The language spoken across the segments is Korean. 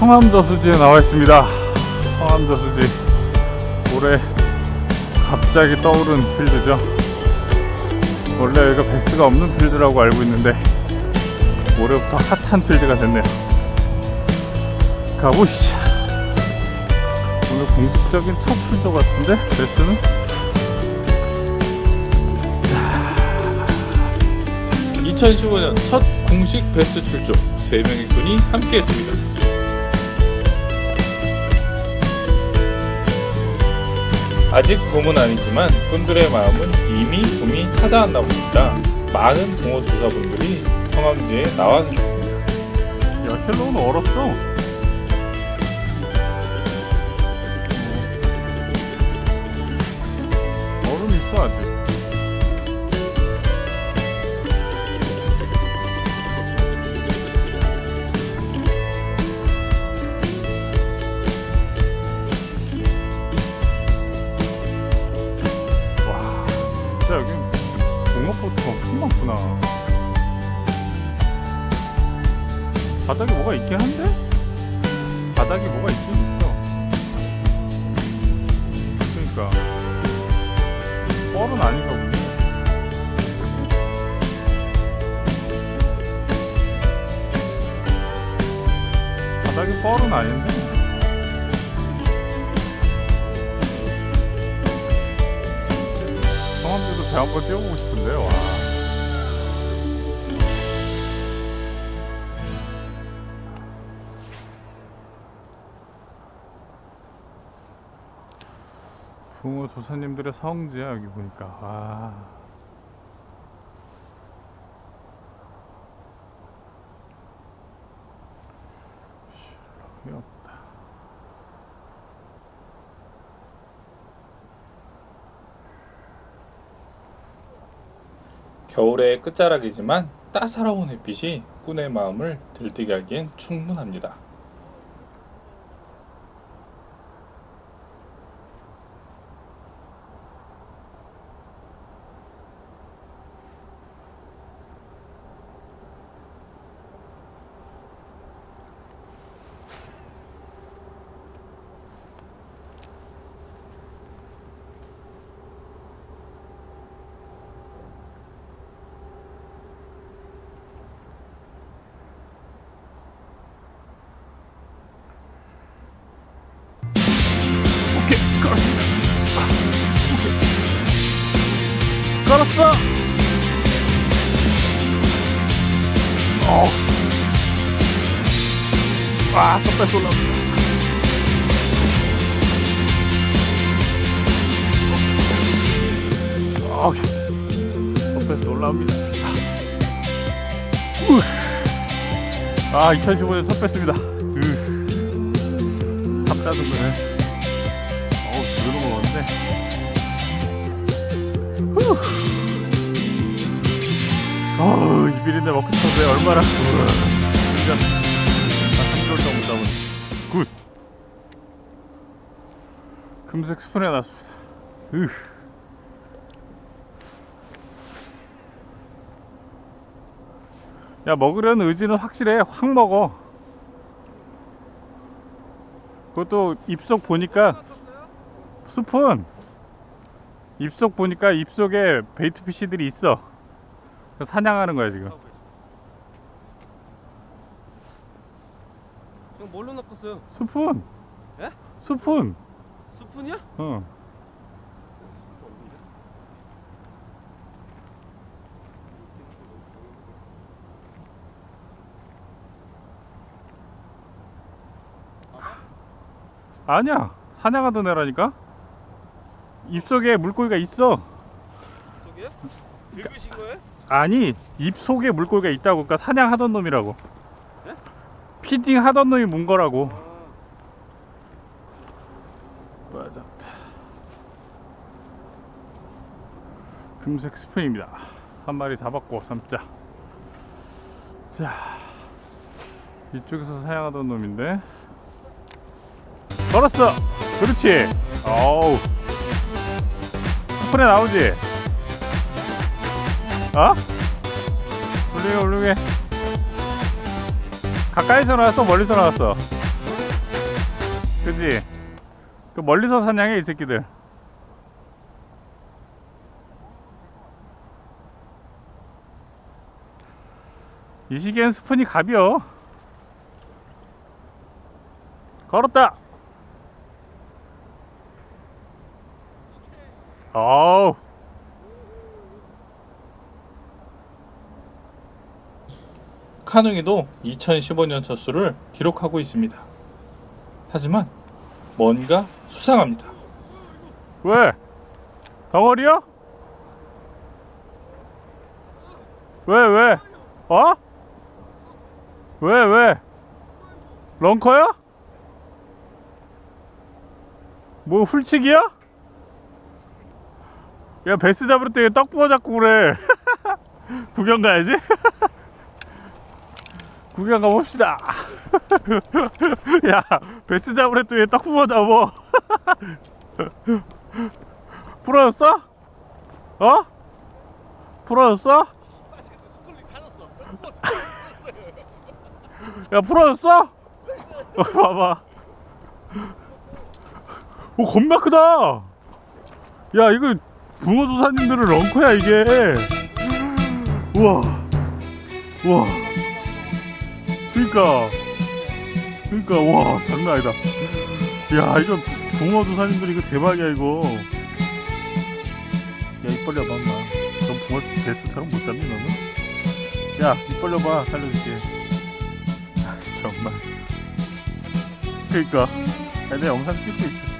성암저수지에 나와 있습니다. 성암저수지. 올해 갑자기 떠오른 필드죠. 원래 여기가 베스가 없는 필드라고 알고 있는데 올해부터 핫한 필드가 됐네요. 가보시죠. 오늘 공식적인 첫 출조 같은데 베스는? 2015년 첫 공식 베스트 출조. 3명의 꾼이 함께했습니다. 아직 봄은 아니지만 꾼들의 마음은 이미 봄이 찾아왔나 봅니다. 많은 동호 조사분들이 성암지에 나와 계셨습니다. 야 헬로우는 얼었어 뻘은 아닌가 보네. 바닥에 뻘은 아닌데. 성함들도 배 한번 띄워보고 싶은데 와 붕어 조사님들의 성지야 여기 보니까. 아. 여기 없다. 겨울의 끝자락이지만 따사로운 햇빛이 꾼의 마음을 들뜨게 하기엔 충분합니다. 아, 걸었어 어. 와 섭다시 올라옵니다 어. 섭다시 올라옵니다 우. 아 2015년 첫 뺐습니다 탑다는 거네 지금 먹었는데 후. 어우 이 비린내 먹고 싶었어요 얼마나 우와. 3개월 정도 잡은 굿 금색 스푼에 놨습니다 으. 야 먹으려는 의지는 확실해 확 먹어 그것도 입속 보니까 스푼 입속 보니까 입속에 베이트 피쉬들이 있어. 사냥하는 거야 지금. 형 뭘로 낚았어요? 스푼 예? 스푼 스푼이야? 어? 아니야. 사냥하던 애라니까 입속에 물고기가 있어. 속에? 긁으신 거예요? 아니 입속에 물고기가 있다고. 그러니까 사냥하던 놈이라고. 네? 피딩 하던 놈이 문 거라고. 아, 맞아. 금색 스푼입니다. 한 마리 잡았고 삼자. 자 이쪽에서 사냥하던 놈인데. 걸었어! 그렇지! 어우 스푼에 나오지? 어? 훌륭해 훌륭해 가까이서 나왔어? 멀리서 나왔어? 그지? 그 멀리서 사냥해 이 새끼들. 이 시기엔 스푼이 갑이요. 걸었다 어우 카누이도 2015년 첫 수를 기록하고 있습니다. 하지만 뭔가 수상합니다. 왜? 덩어리야? 왜, 왜? 어? 왜, 왜? 런커야? 뭐 훌치기야? 야, 베스 잡을 때 떡 부어 잡고 그래. 구경 가야지. 구경 가봅시다. 야, 베스 잡을 때떡 부어 잡어. 풀어졌어? 어? 풀어졌어? 야 풀어졌어? 어, 봐봐 오 겁나 크다 야 이거 붕어조사님들은 런커야 이게. 우와. 우와. 그니까. 그니까 와 장난 아니다. 야 이거 붕어조사님들 이거 대박이야 이거. 야입 벌려봐 엄마. 넌 붕어 베스처럼 못 잡니 너는? 야입 벌려봐 살려줄게. 아, 정말. 그니까. 야, 내 영상 찍고 있어.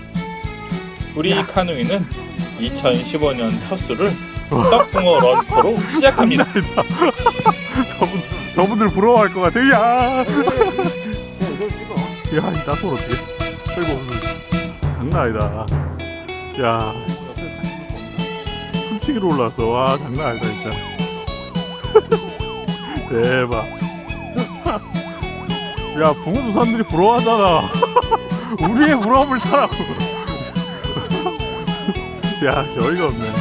우리 카누이는 2015년 첫 수를 떡붕어 런커로 시작합니다. 저분, 저분들 부러워할 것 같아 야 야, 이 나솔 어떻게? 아이고, 장난 아니다. 야, 숨치기로 올라왔어. 와, 장난 아니다, 진짜. 대박. 야, 붕어도 사람들이 부러워하잖아. 우리의 부러움을 타라고. 야, 어이가 없네. 야,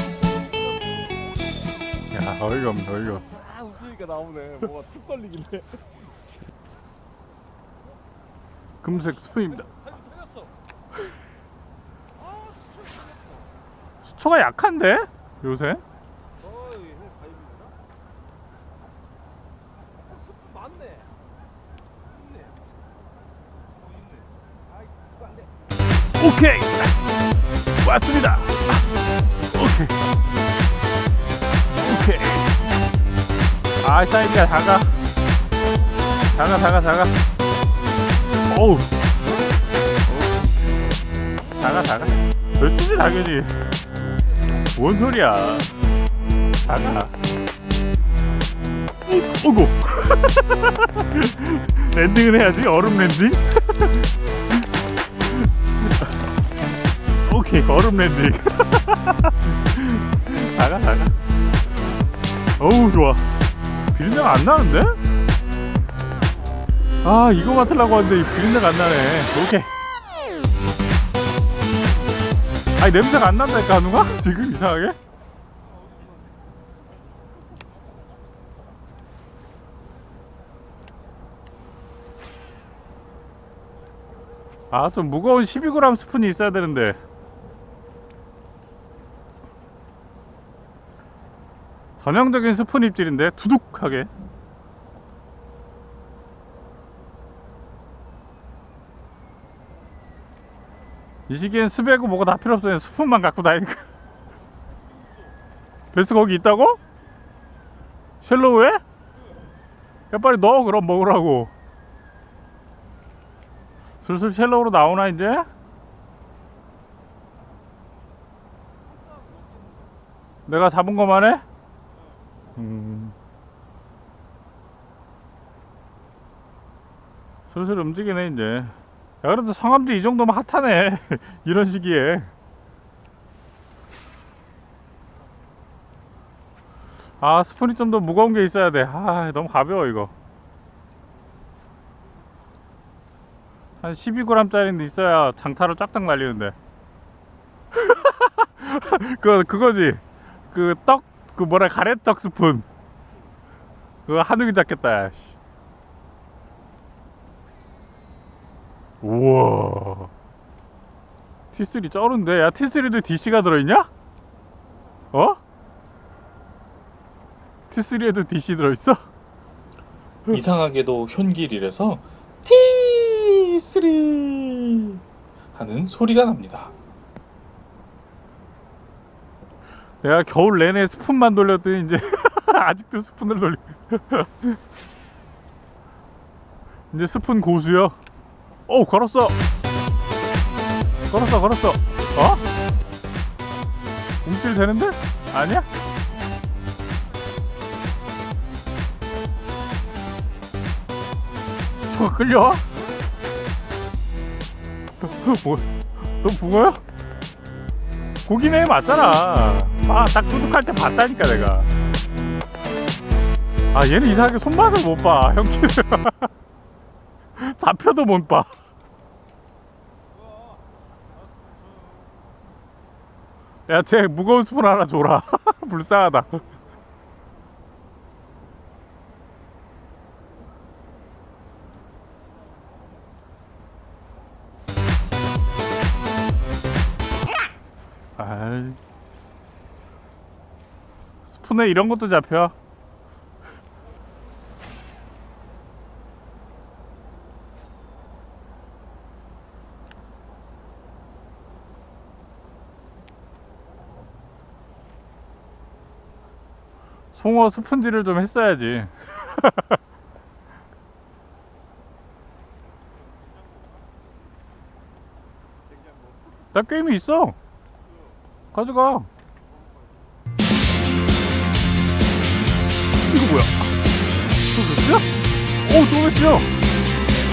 어이가 없네, 어이가 없어. 아 웃으니까 나오네. 뭐가 툭 걸리길래. 금색 스푼입니다. 수초가 약한데? 요새? 어. 어. 오케이 왔습니다 오케이. 아 사이즈가 작아. 작아 작아 작아. 어우. 작아 작아. 몇수지 당연히 뭔 소리야. 작아. 오, 오고 landing은 해야지 얼음 landing. 오케이 얼음 landing 나가 나가 어우 좋아 비린내가 안 나는데? 아 이거 맡으려고 하는데 이 비린내가 안 나네 오케이 아니 냄새가 안 난다니까 한우가? 지금 이상하게? 아 좀 무거운 12g 스푼이 있어야 되는데 전형적인 스푼 입질인데 두둑하게 이 시기엔 스베고 뭐가 다 필요 없어 스푼만 갖고 다니니까 배스 거기 있다고? shallow에? 야 빨리 넣어 그럼 먹으라고 슬슬 shallow로 나오나 이제? 내가 잡은 것만 해? 음. 슬슬 움직이네 이제. 야 그래도 성함도 이 정도면 핫하네. 이런 시기에. 아 스푼이 좀 더 무거운 게 있어야 돼아 너무 가벼워 이거. 한 12g 짜리인데 있어야 장타로 쫙딱 날리는데. 그 그거지. 그 떡 그 뭐라 가래떡 스푼 그거 한우기 잡겠다. 우와 T3 쩔은데 야 T3도 DC가 들어있냐? 어? T3에도 DC 들어있어? 이상하게도 현길이라서 T3 하는 소리가 납니다. 내가 겨울 내내 스푼만 돌렸더니 이제 아직도 스푼을 돌리 이제 스푼 고수요 오 걸었어 걸었어 걸었어 어? 움찔 되는데? 아니야? 저거 끌려와? 뭐, 너 붕어야? 고기네 맞잖아 아딱 두둑할 때 봤다니까 내가. 아 얘는 이상하게 손맛을 못봐 형키는 잡혀도 못봐. 야 쟤 무거운 스푼 하나 줘라. 불쌍하다. 아 이 스푼에 이런 것도 잡혀. 송어 스푼질을 좀 했어야지. 나 게임이 있어. 가져가 어우 또 몇이야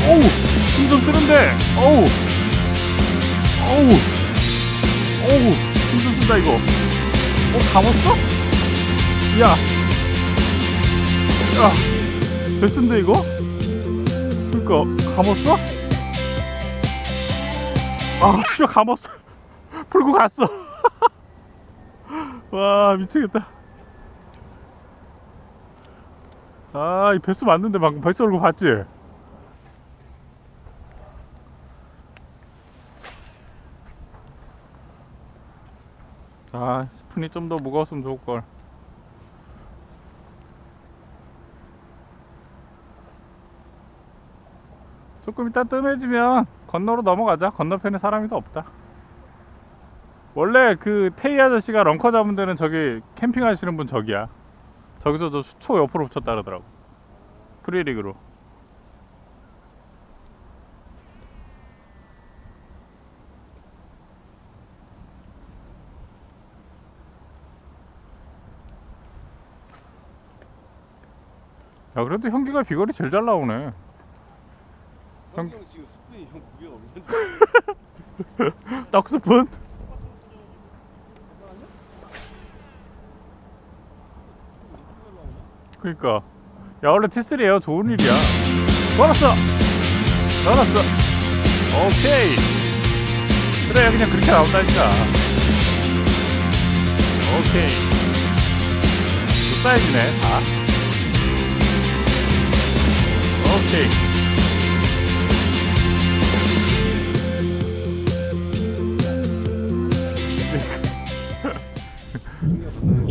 어우 힘좀 쓰는데 어우 어우 어우 힘좀 쓴다 이거 어 감았어? 야 야, 됐는데 이거? 그니까 감았어? 아, 씨발 감았어. 풀고 갔어. 와, 미치겠다. 아, 이 배수 맞는데 방금 배수 얼굴 봤지? 아, 스푼이 좀 더 무거웠으면 좋을걸. 조금 이따 뜸해지면 건너로 넘어가자. 건너편에 사람이 더 없다. 원래 그 테이 아저씨가 런커 잡은 데는 저기 캠핑 하시는 분 저기야. 저기서 저 수초 옆으로 붙였다 그러더라고. 프리리그로. 야 그래도 형기가 비거리 제일 잘 나오네. 형 지금 스푼이 형 무게가 없는데 떡스푼? 그니까. 야 원래 T3에요 좋은 일이야. 걸었어. 걸었어. 오케이. 그래 그냥 그렇게 나온다니까. 오케이. 두 사이즈네 다. 오케이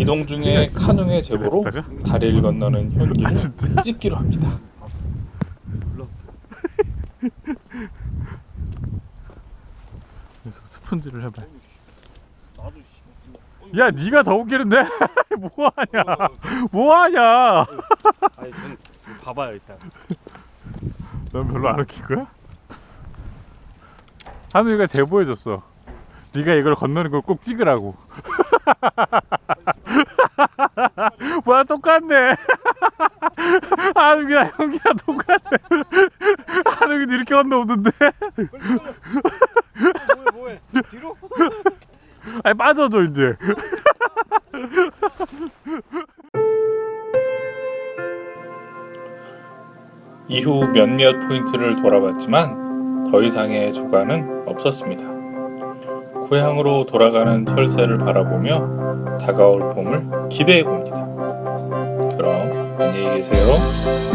이동 중에 카누의 제보로 그랬다가? 다리를 건너는 아 현길을 진짜? 찍기로 합니다. 그래서 스펀지를 해봐 야 니가 더 웃기는데? 뭐하냐 뭐하냐 아니 전 봐봐요 일단 넌 별로 안 웃긴 거야? 한우이가 제보해줬어 네가 이걸 건너는 걸 꼭 찍으라고 뭐야 똑같네. 한우이랑 형이랑 똑같네. 한우이도 이렇게 건너오던데. 뭐해 뭐해 뒤로 아니 빠져줘 이제. 이후 몇몇 포인트를 돌아봤지만 더 이상의 조과는 없었습니다. 고향으로 돌아가는 철새를 바라보며 다가올 봄을 기대해 봅니다. 그럼 안녕히 계세요.